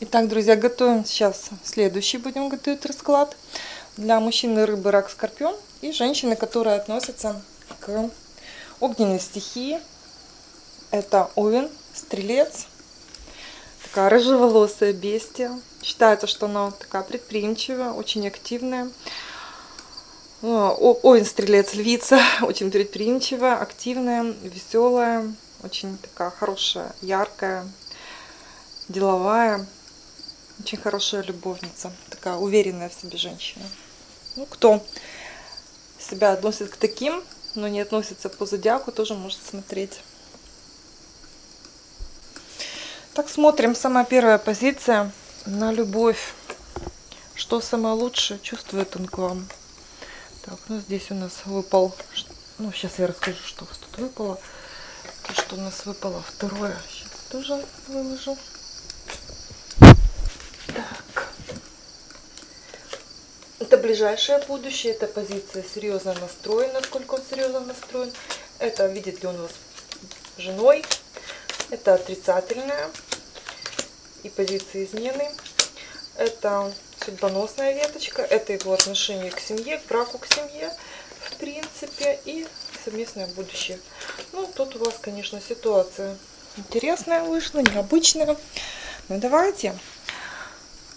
Итак, друзья, готовим сейчас следующий, будем готовить расклад для мужчины рыбы, рак, скорпион и женщины, которые относятся к огненной стихии. Это овен, стрелец, такая рыжеволосая бестия. Считается, что она такая предприимчивая, очень активная. Овен, стрелец, львица, очень предприимчивая, активная, веселая, очень такая хорошая, яркая, деловая. Очень хорошая любовница. Такая уверенная в себе женщина. Ну, кто себя относит к таким, но не относится по зодиаку, тоже может смотреть. Так, смотрим. Самая первая позиция на любовь. Что самое лучшее чувствует он к вам? Так, ну здесь у нас выпал... Ну, сейчас я расскажу, что у вас тут выпало. То, что у нас выпало второе. Сейчас тоже выложу. Это ближайшее будущее, это позиция серьезно настроен, насколько он серьезно настроен. Это видит ли он вас женой. Это отрицательная и позиция измены. Это судьбоносная веточка. Это его отношение к семье, к браку, к семье, в принципе. И совместное будущее. Ну, тут у вас, конечно, ситуация интересная вышла, необычная. Ну, давайте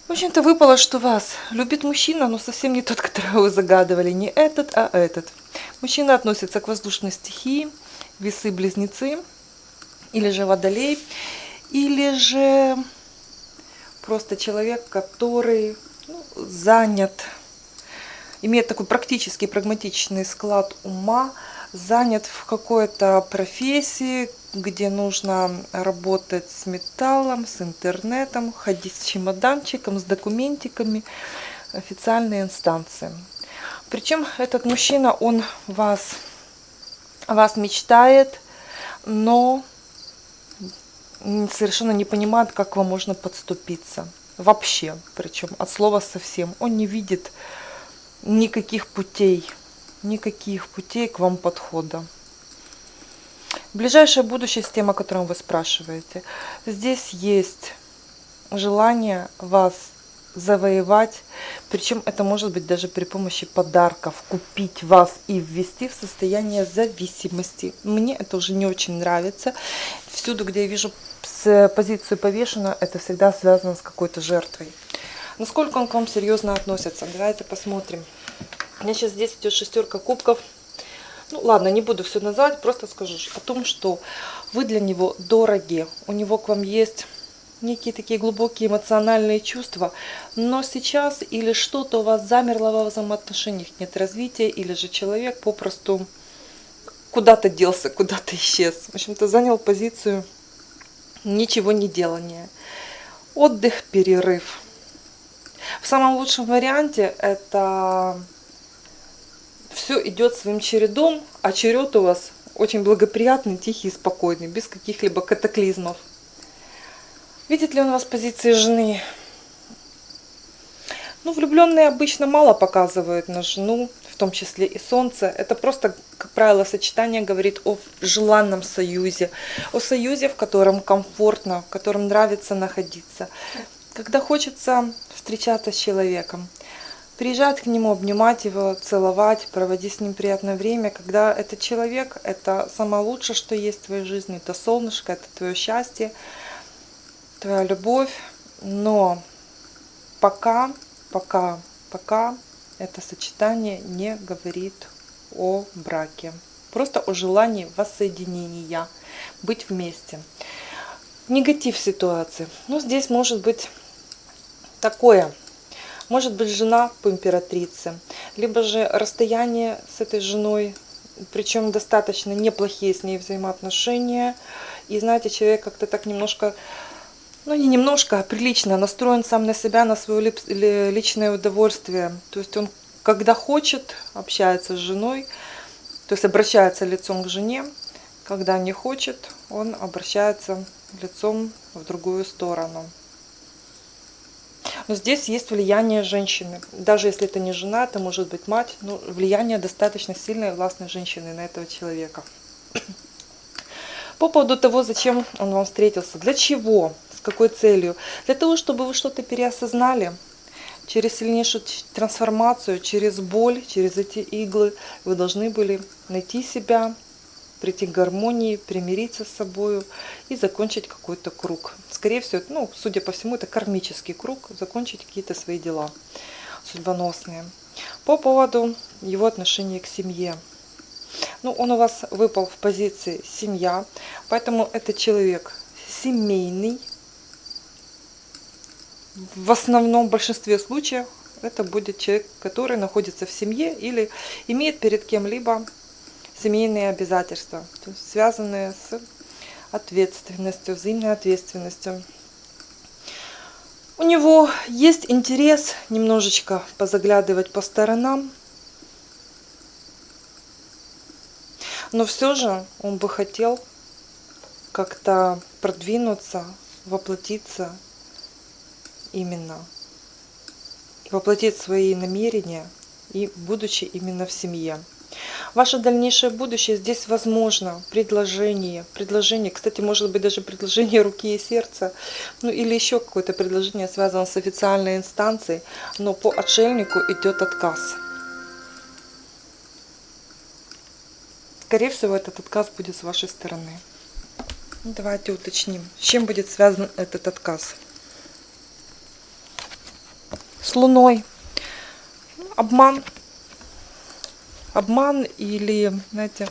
в общем-то, выпало, что вас любит мужчина, но совсем не тот, которого вы загадывали. Не этот, а этот. Мужчина относится к воздушной стихии, весы-близнецы, или же водолей, или же просто человек, который ну, занят, имеет такой практический, прагматичный склад ума, занят в какой-то профессии, где нужно работать с металлом, с интернетом, ходить с чемоданчиком, с документиками, официальные инстанции. Причем этот мужчина, он вас, вас мечтает, но совершенно не понимает, как вам можно подступиться. Вообще, причем от слова совсем. Он не видит никаких путей, никаких путей к вам подхода. Ближайшее будущее с тем, о котором вы спрашиваете. Здесь есть желание вас завоевать, причем это может быть даже при помощи подарков, купить вас и ввести в состояние зависимости. Мне это уже не очень нравится. Всюду, где я вижу с позицию повешенную, это всегда связано с какой-то жертвой. Насколько он к вам серьезно относится? Давайте посмотрим. У меня сейчас здесь идет шестерка кубков. Ну ладно, не буду все называть, просто скажу о том, что вы для него дороги. У него к вам есть некие такие глубокие эмоциональные чувства, но сейчас или что-то у вас замерло во взаимоотношениях, нет развития, или же человек попросту куда-то делся, куда-то исчез. В общем-то, занял позицию ничего не делания. Отдых, перерыв. В самом лучшем варианте это все идет своим чередом, а черед у вас очень благоприятный, тихий спокойный, без каких-либо катаклизмов. Видит ли он вас позиции жены? Ну, влюбленные обычно мало показывают на жену, в том числе и солнце. Это просто, как правило, сочетание говорит о желанном союзе, о союзе, в котором комфортно, в котором нравится находиться. Когда хочется встречаться с человеком, приезжать к нему, обнимать его, целовать, проводить с ним приятное время. Когда этот человек, это самое лучшее, что есть в твоей жизни, это солнышко, это твое счастье, твоя любовь. Но пока, пока, пока это сочетание не говорит о браке. Просто о желании воссоединения, быть вместе. Негатив ситуации. Ну, здесь может быть такое – может быть жена по императрице, либо же расстояние с этой женой, причем достаточно неплохие с ней взаимоотношения. И знаете, человек как-то так немножко, ну не немножко, а прилично настроен сам на себя, на свое личное удовольствие. То есть он, когда хочет, общается с женой, то есть обращается лицом к жене, когда не хочет, он обращается лицом в другую сторону. Но здесь есть влияние женщины. Даже если это не жена, это может быть мать, но влияние достаточно сильное властной женщины на этого человека. По поводу того, зачем он вам встретился, для чего, с какой целью. Для того, чтобы вы что-то переосознали, через сильнейшую трансформацию, через боль, через эти иглы вы должны были найти себя, прийти к гармонии, примириться с собой и закончить какой-то круг. Скорее всего, ну, судя по всему, это кармический круг, закончить какие-то свои дела судьбоносные. По поводу его отношения к семье. Ну, он у вас выпал в позиции семья, поэтому это человек семейный. В основном, в большинстве случаев, это будет человек, который находится в семье или имеет перед кем-либо семейные обязательства, связанные с ответственностью, взаимной ответственностью. У него есть интерес немножечко позаглядывать по сторонам, но все же он бы хотел как-то продвинуться, воплотиться именно, воплотить свои намерения и будучи именно в семье. Ваше дальнейшее будущее здесь возможно. Предложение. Предложение. Кстати, может быть даже предложение руки и сердца. Ну или еще какое-то предложение связано с официальной инстанцией. Но по отшельнику идет отказ. Скорее всего, этот отказ будет с вашей стороны. Давайте уточним, с чем будет связан этот отказ. С Луной. Обман обман или, знаете,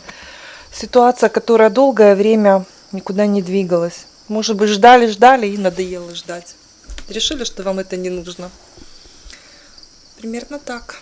ситуация, которая долгое время никуда не двигалась. Может быть, ждали, ждали и надоело ждать. Решили, что вам это не нужно. Примерно так.